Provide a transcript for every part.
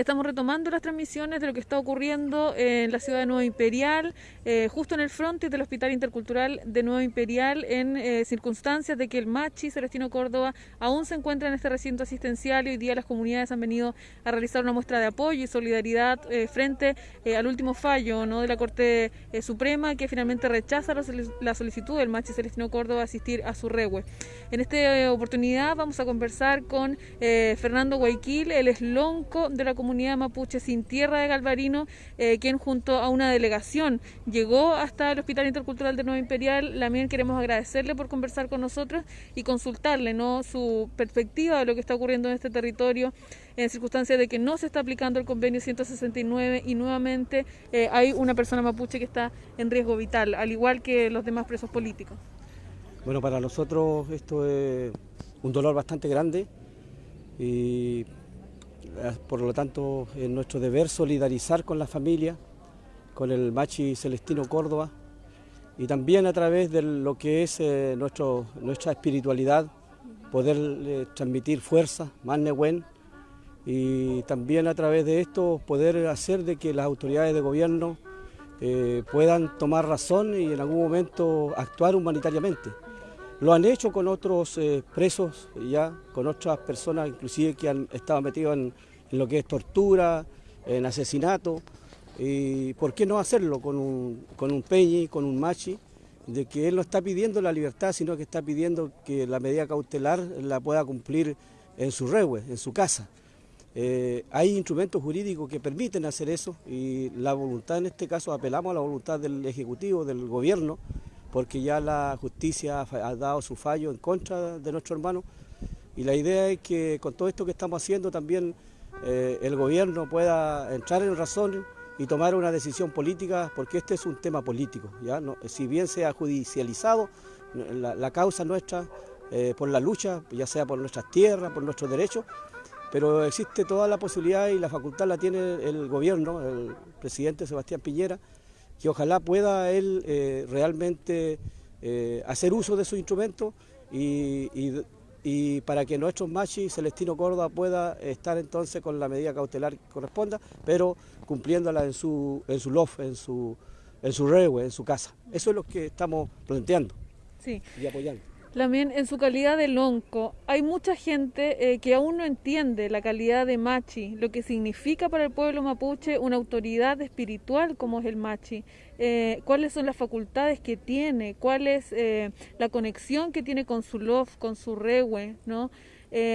Estamos retomando las transmisiones de lo que está ocurriendo en la ciudad de Nueva Imperial, eh, justo en el frente del Hospital Intercultural de Nueva Imperial, en eh, circunstancias de que el Machi Celestino Córdoba aún se encuentra en este recinto asistencial y hoy día las comunidades han venido a realizar una muestra de apoyo y solidaridad eh, frente al último fallo ¿no? de la Corte Suprema que finalmente rechaza la solicitud del Machi Celestino Córdoba a asistir a su regue. En esta oportunidad vamos a conversar con Fernando Guayquil, el eslonco de la comunidad comunidad mapuche sin tierra de Galvarino, eh, quien junto a una delegación llegó hasta el Hospital Intercultural de Nueva Imperial. También queremos agradecerle por conversar con nosotros y consultarle ¿no? su perspectiva de lo que está ocurriendo en este territorio en circunstancias de que no se está aplicando el convenio 169 y nuevamente eh, hay una persona mapuche que está en riesgo vital, al igual que los demás presos políticos. Bueno, para nosotros esto es un dolor bastante grande y por lo tanto, es nuestro deber solidarizar con la familia, con el Machi Celestino Córdoba y también a través de lo que es eh, nuestro, nuestra espiritualidad, poder eh, transmitir fuerza, más nehuén, y también a través de esto poder hacer de que las autoridades de gobierno puedan tomar razón y en algún momento actuar humanitariamente. Lo han hecho con otros eh, presos, ya, con otras personas inclusive que han estado metidos en, lo que es tortura, en asesinato. Y ¿por qué no hacerlo con un, Peñi, con un Machi? De que él no está pidiendo la libertad, sino que está pidiendo que la medida cautelar la pueda cumplir en su regue, en su casa. Eh, hay instrumentos jurídicos que permiten hacer eso y la voluntad en este caso apelamos a la voluntad del Ejecutivo, del Gobierno, porque ya la justicia ha dado su fallo en contra de nuestro hermano y la idea es que con todo esto que estamos haciendo también eh, el gobierno pueda entrar en razón y tomar una decisión política, porque este es un tema político. ¿ya? si bien se ha judicializado la, causa nuestra eh, por la lucha, ya sea por nuestras tierras, por nuestros derechos, pero existe toda la posibilidad y la facultad la tiene el gobierno, el presidente Sebastián Piñera, que ojalá pueda él eh, realmente eh, hacer uso de su instrumento y, para que nuestro machi Celestino Córdoba pueda estar entonces con la medida cautelar que corresponda, pero cumpliéndola en su, en su loft, en su, en su regue, en su casa. Eso es lo que estamos planteando y apoyando. También en su calidad de lonco, hay mucha gente eh, que aún no entiende la calidad de machi, lo que significa para el pueblo mapuche una autoridad espiritual como es el machi, eh, cuáles son las facultades que tiene, cuál es eh, la conexión que tiene con su lof, con su rewe, ¿no?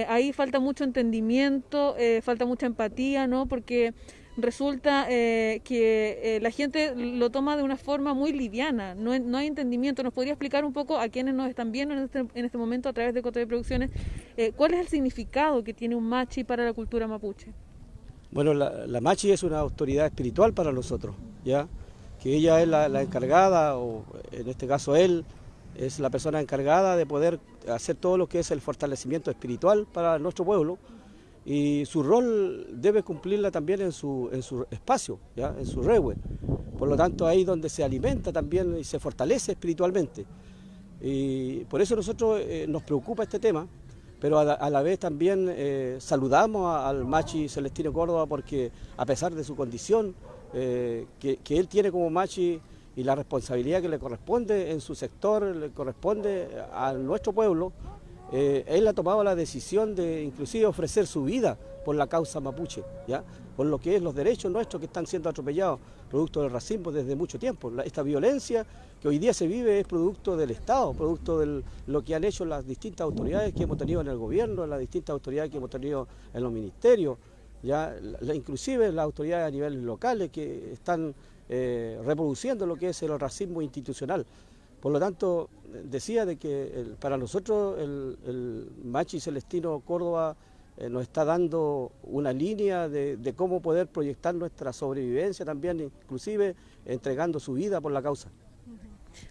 ahí falta mucho entendimiento, falta mucha empatía, ¿no? Porque resulta eh, que eh, la gente lo toma de una forma muy liviana, no, hay entendimiento. ¿Nos podría explicar un poco a quienes nos están viendo en este, en este momento a través de Cote de Producciones eh, cuál es el significado que tiene un machi para la cultura mapuche? Bueno, la, machi es una autoridad espiritual para nosotros, ¿ya? que ella es la, la encargada, o en este caso él, es la persona encargada de poder hacer todo lo que es el fortalecimiento espiritual para nuestro pueblo, y su rol debe cumplirla también en su, en su espacio, ¿ya? en su regue. Por lo tanto, ahí donde se alimenta también y se fortalece espiritualmente. Y por eso nosotros eh, nos preocupa este tema, pero a la, vez también eh, saludamos al Machi Celestino Córdoba porque a pesar de su condición eh, que, que, él tiene como Machi y la responsabilidad que le corresponde en su sector, le corresponde a nuestro pueblo, eh, él ha tomado la decisión de inclusive ofrecer su vida por la causa mapuche, ¿ya? por lo que es los derechos nuestros que están siendo atropellados, producto del racismo desde mucho tiempo. esta violencia que hoy día se vive es producto del Estado, producto de lo que han hecho las distintas autoridades que hemos tenido en el gobierno, las distintas autoridades que hemos tenido en los ministerios, ya inclusive las autoridades a niveles locales que están eh, reproduciendo lo que es el racismo institucional. Por lo tanto, decía de que para nosotros el, Machi Celestino Córdoba eh, nos está dando una línea de, cómo poder proyectar nuestra sobrevivencia también, inclusive entregando su vida por la causa.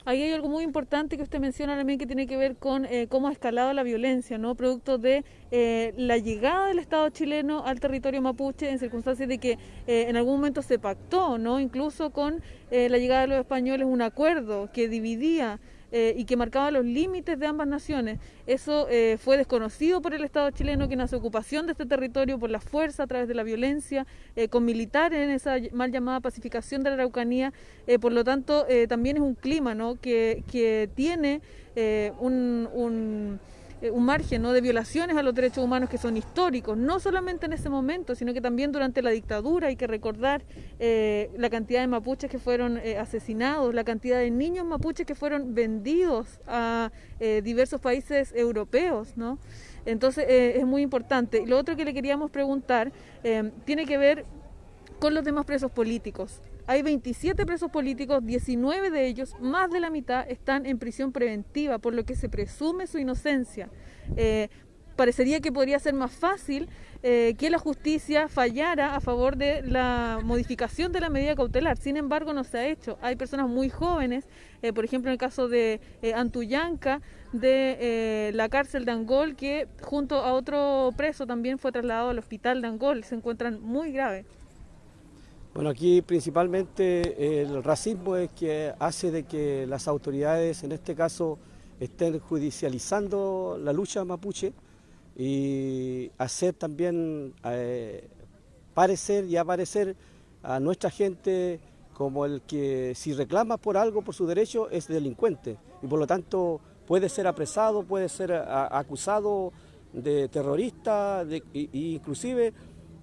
Ahí hay algo muy importante que usted menciona también que tiene que ver con eh, cómo ha escalado la violencia, ¿no? Producto de eh, la llegada del Estado chileno al territorio mapuche en circunstancias de que eh, en algún momento se pactó, ¿no? Incluso con la llegada de los españoles un acuerdo que dividía y que marcaba los límites de ambas naciones. Eso fue desconocido por el Estado chileno, que nace ocupación de este territorio por la fuerza, a través de la violencia, con militares en esa mal llamada pacificación de la Araucanía. por lo tanto, también es un clima ¿no? que, que tiene un eh, un margen ¿no? de violaciones a los derechos humanos que son históricos, no solamente en ese momento, sino que también durante la dictadura. Hay que recordar eh, la cantidad de mapuches que fueron eh, asesinados, la cantidad de niños mapuches que fueron vendidos a diversos países europeos. ¿no? Entonces es muy importante. Lo otro que le queríamos preguntar tiene que ver con los demás presos políticos. Hay 27 presos políticos, 19 de ellos, más de la mitad, están en prisión preventiva, por lo que se presume su inocencia. Eh, parecería que podría ser más fácil eh, que la justicia fallara a favor de la modificación de la medida cautelar. Sin embargo, no se ha hecho. Hay personas muy jóvenes, eh, por ejemplo, en el caso de Antuyanca, de la cárcel de Angol, que junto a otro preso también fue trasladado al hospital de Angol. Se encuentran muy graves. Bueno, aquí principalmente el racismo es que hace de que las autoridades, en este caso, estén judicializando la lucha mapuche y hacer también eh, parecer y aparecer a nuestra gente como el que si reclama por algo, por su derecho, es delincuente. Y por lo tanto puede ser apresado, puede ser acusado de terrorista, de, inclusive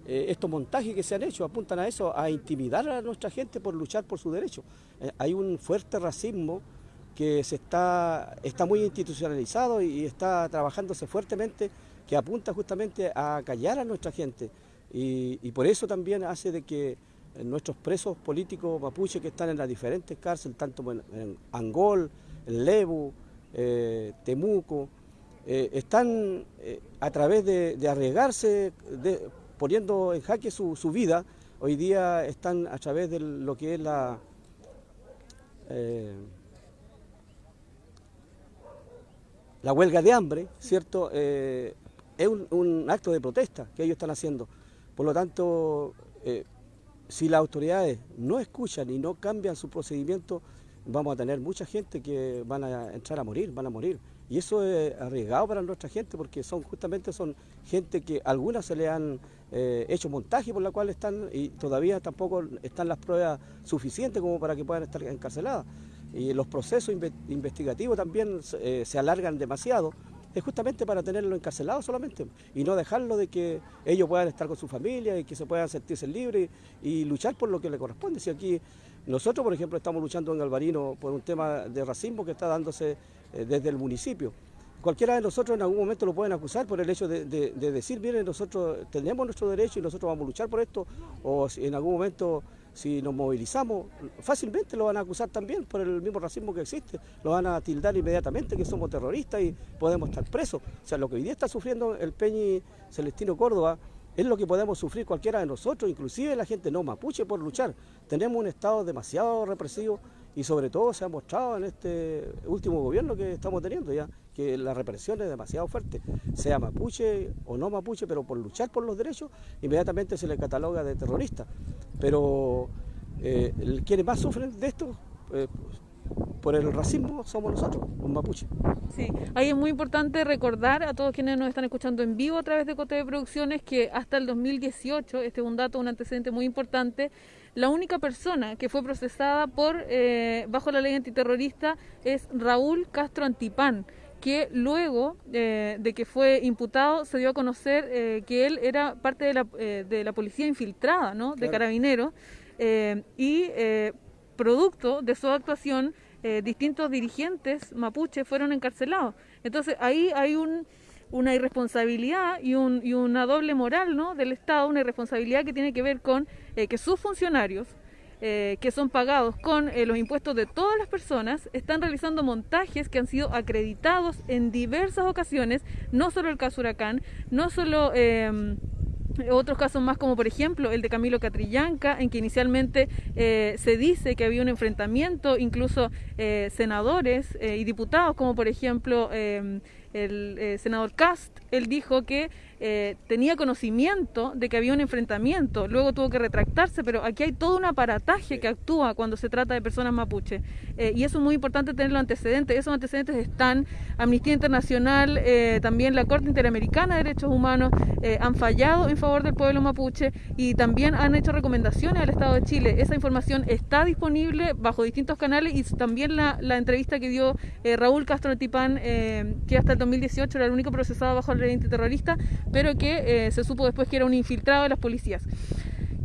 eh, estos montajes que se han hecho apuntan a eso, a intimidar a nuestra gente por luchar por su derecho. Eh, hay un fuerte racismo que se está, está muy institucionalizado y, está trabajándose fuertemente, que apunta justamente a callar a nuestra gente. Y, por eso también hace de que nuestros presos políticos mapuche que están en las diferentes cárceles, tanto en, Angol, en Lebu, eh, Temuco, están a través de, arriesgarse poniendo en jaque su, vida, hoy día están a través de lo que es la... Eh, la huelga de hambre, ¿cierto? Eh, es un, acto de protesta que ellos están haciendo. Por lo tanto, eh, si las autoridades no escuchan y no cambian su procedimiento, vamos a tener mucha gente que van a entrar a morir, van a morir. Y eso es arriesgado para nuestra gente porque son justamente son gente que algunas se le han eh, hecho montaje por la cual están y todavía tampoco están las pruebas suficientes como para que puedan estar encarceladas. Y los procesos investigativos también eh, se alargan demasiado es justamente para tenerlo encarcelado solamente y no dejarlo de que ellos puedan estar con su familia y que se puedan sentirse libres y luchar por lo que le corresponde. Si aquí nosotros, por ejemplo, estamos luchando en Alvarino por un tema de racismo que está dándose eh, desde el municipio. Cualquiera de nosotros en algún momento lo pueden acusar por el hecho de, decir, miren, nosotros tenemos nuestro derecho y nosotros vamos a luchar por esto, o en algún momento si nos movilizamos, fácilmente lo van a acusar también por el mismo racismo que existe, lo van a tildar inmediatamente que somos terroristas y podemos estar presos. O sea, lo que hoy día está sufriendo el Peñi Celestino Córdoba es lo que podemos sufrir cualquiera de nosotros, inclusive la gente no mapuche por luchar. Tenemos un Estado demasiado represivo y sobre todo se ha mostrado en este último gobierno que estamos teniendo ya que la represión es demasiado fuerte, sea mapuche o no mapuche, pero por luchar por los derechos inmediatamente se le cataloga de terrorista. Pero eh, quienes más sufren de esto eh, por el racismo somos nosotros, los mapuches. Sí, ahí es muy importante recordar a todos quienes nos están escuchando en vivo a través de Cote de Producciones que hasta el 2018, este es un dato, un antecedente muy importante, la única persona que fue procesada por eh, bajo la ley antiterrorista es Raúl Castro Antipán, que luego eh, de que fue imputado se dio a conocer eh, que él era parte de la, de la policía infiltrada, ¿no? de carabineros, y producto de su actuación distintos dirigentes mapuches fueron encarcelados. Entonces ahí hay un una irresponsabilidad y, un, una doble moral ¿no? del Estado, una irresponsabilidad que tiene que ver con eh, que sus funcionarios, eh, que son pagados con eh, los impuestos de todas las personas, están realizando montajes que han sido acreditados en diversas ocasiones, no solo el caso Huracán, no solo em, otros casos más como por ejemplo el de Camilo Catrillanca, en que inicialmente se dice que había un enfrentamiento, incluso senadores y diputados como por ejemplo em, el eh, senador Cast, él dijo que eh, tenía conocimiento de que había un enfrentamiento, luego tuvo que retractarse, pero aquí hay todo un aparataje que actúa cuando se trata de personas mapuche. Eh, y eso es muy importante tener los antecedentes. Esos antecedentes están, Amnistía Internacional, también la Corte Interamericana de Derechos Humanos han fallado en favor del pueblo mapuche y también han hecho recomendaciones al Estado de Chile. Esa información está disponible bajo distintos canales y también la, la entrevista que dio Raúl Castro Tipán, que hasta el 2018 era el único procesado bajo el ley antiterrorista, pero que eh, se supo después que era un infiltrado de las policías.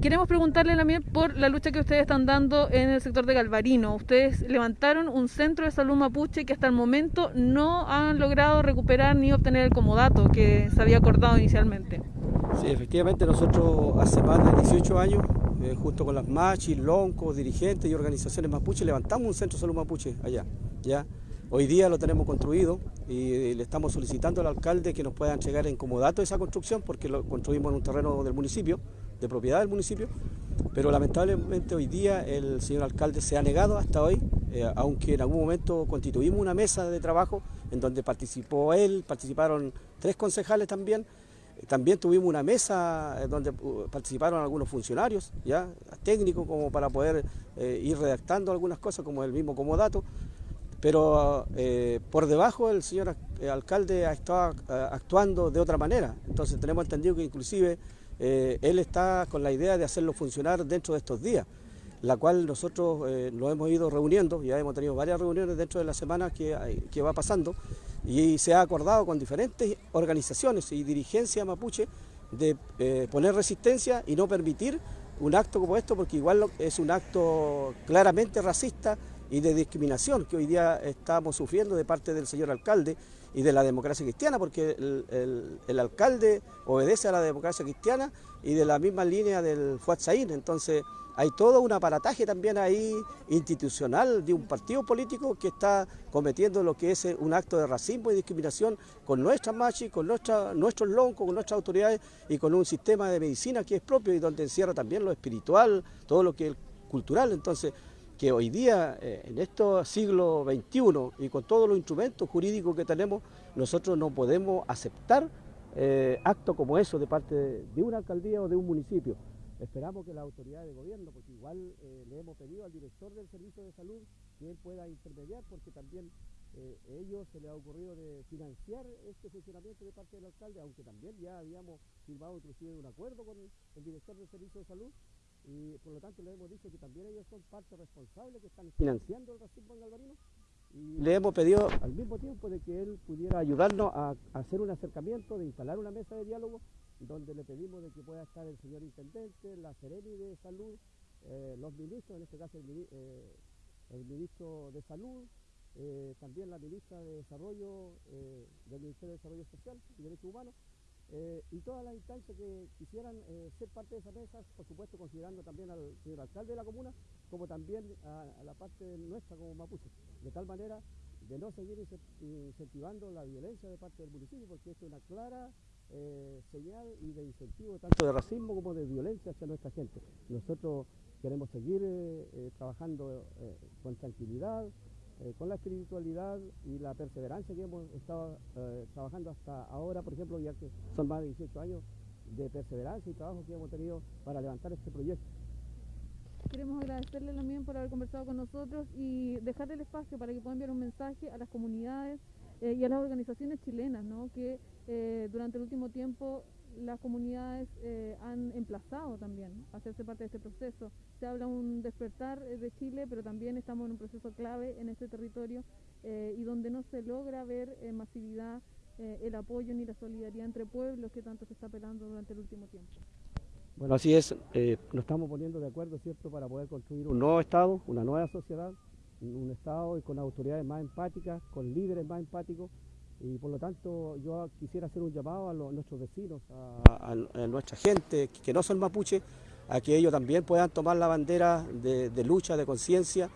Queremos preguntarle también por la lucha que ustedes están dando en el sector de Galvarino. Ustedes levantaron un centro de salud mapuche que hasta el momento no han logrado recuperar ni obtener el comodato que se había acordado inicialmente. Sí, efectivamente nosotros hace más de 18 años, eh, junto con las machis, loncos, dirigentes y organizaciones mapuche, levantamos un centro de salud mapuche allá. ¿ya? Hoy día lo tenemos construido y le estamos solicitando al alcalde que nos pueda entregar en comodato esa construcción porque lo construimos en un terreno del municipio, de propiedad del municipio, pero lamentablemente hoy día el señor alcalde se ha negado hasta hoy, eh, aunque en algún momento constituimos una mesa de trabajo en donde participó él, participaron tres concejales también, también tuvimos una mesa eh, donde uh, participaron algunos funcionarios, ya técnicos, como para poder eh, ir redactando algunas cosas, como el mismo comodato pero eh, por debajo el señor eh, alcalde ha estado eh, actuando de otra manera. Entonces tenemos entendido que inclusive él está con la idea de hacerlo funcionar dentro de estos días, la cual nosotros lo hemos ido reuniendo, ya hemos tenido varias reuniones dentro de la semana que va pasando y se ha acordado con diferentes organizaciones y dirigencia mapuche de poner resistencia y no permitir un acto como esto porque igual es un acto claramente racista y de discriminación que hoy día estamos sufriendo de parte del señor alcalde y de la democracia cristiana, porque el, alcalde obedece a la democracia cristiana y de la misma línea del Fuatzaín. Entonces hay todo un aparataje también ahí institucional de un partido político que está cometiendo lo que es un acto de racismo y discriminación con nuestras machis, con nuestra, nuestros loncos, con nuestras autoridades y con un sistema de medicina que es propio y donde encierra también lo espiritual, todo lo que es cultural. Entonces que hoy día, eh, en este siglo XXI y con todos los instrumentos jurídicos que tenemos, nosotros no podemos aceptar eh, actos como eso de parte de, una alcaldía o de un municipio. Esperamos que las autoridades de gobierno, porque igual eh, le hemos pedido al director del servicio de salud que él pueda intermediar, porque también a ellos se les ha ocurrido de financiar este funcionamiento de parte del alcalde, aunque también ya habíamos firmado inclusive un acuerdo con el director del servicio de salud, y por lo tanto le hemos dicho que también ellos son parte responsable que están financiando el racismo en Galvarino y le hemos pedido al mismo tiempo de que él pudiera ayudarnos a, hacer un acercamiento, de instalar una mesa de diálogo donde le pedimos de que pueda estar el señor intendente, la Sereni de Salud, eh, los ministros, en este caso el, eh, ministro de Salud, eh, también la ministra de Desarrollo del Ministerio de Desarrollo Social y Derechos Humanos, eh, y todas las instancias que quisieran eh, ser parte de esa mesa, por supuesto considerando también al señor alcalde de la comuna, como también a, la parte nuestra como mapuche, de tal manera de no seguir incentivando la violencia de parte del municipio, porque esto es una clara eh, señal y de incentivo tanto de racismo como de violencia hacia nuestra gente. Nosotros queremos seguir trabajando con tranquilidad, eh, con la espiritualidad y la perseverancia que hemos estado eh, trabajando hasta ahora, por ejemplo, ya que son más de 18 años de perseverancia y trabajo que hemos tenido para levantar este proyecto. Queremos agradecerle también por haber conversado con nosotros y dejarle el espacio para que puedan enviar un mensaje a las comunidades eh, y a las organizaciones chilenas, ¿no? que durante el último tiempo las comunidades eh, han emplazado también a hacerse parte de este proceso. Se habla un despertar eh, de Chile, pero también estamos en un proceso clave en este territorio eh, y donde no se logra ver en masividad el apoyo ni la solidaridad entre pueblos que tanto se está apelando durante el último tiempo. Bueno, así es, nos estamos poniendo de acuerdo, ¿cierto?, para poder construir un nuevo Estado, una nueva sociedad, un Estado con autoridades más empáticas, con líderes más empáticos, y por lo tanto yo quisiera hacer un llamado a, nuestros vecinos, a, nuestra gente que no son mapuche, a que ellos también puedan tomar la bandera de, lucha, de conciencia,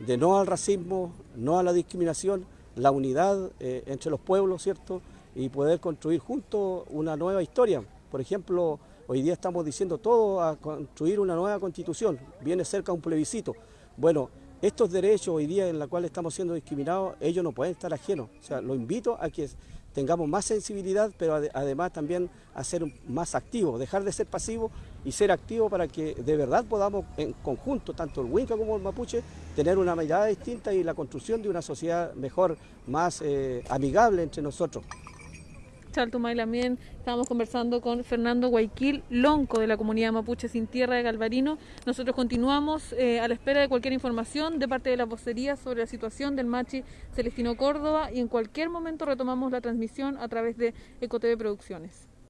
de no al racismo, no a la discriminación, la unidad eh, entre los pueblos, ¿cierto? Y poder construir juntos una nueva historia. Por ejemplo, hoy día estamos diciendo todo a construir una nueva constitución, viene cerca un plebiscito. Bueno, estos derechos hoy día en los cuales estamos siendo discriminados, ellos no pueden estar ajenos. O sea, lo invito a que tengamos más sensibilidad, pero ade- además también a ser más activos, dejar de ser pasivos y ser activos para que de verdad podamos en conjunto, tanto el Winca como el Mapuche, tener una mirada distinta y la construcción de una sociedad mejor, más eh, amigable entre nosotros. Chaltumay también estábamos conversando con Fernando Guayquil, lonco de la comunidad mapuche sin tierra de Galvarino. Nosotros continuamos eh, a la espera de cualquier información de parte de la vocería sobre la situación del machi Celestino Córdoba y en cualquier momento retomamos la transmisión a través de EcoTV Producciones.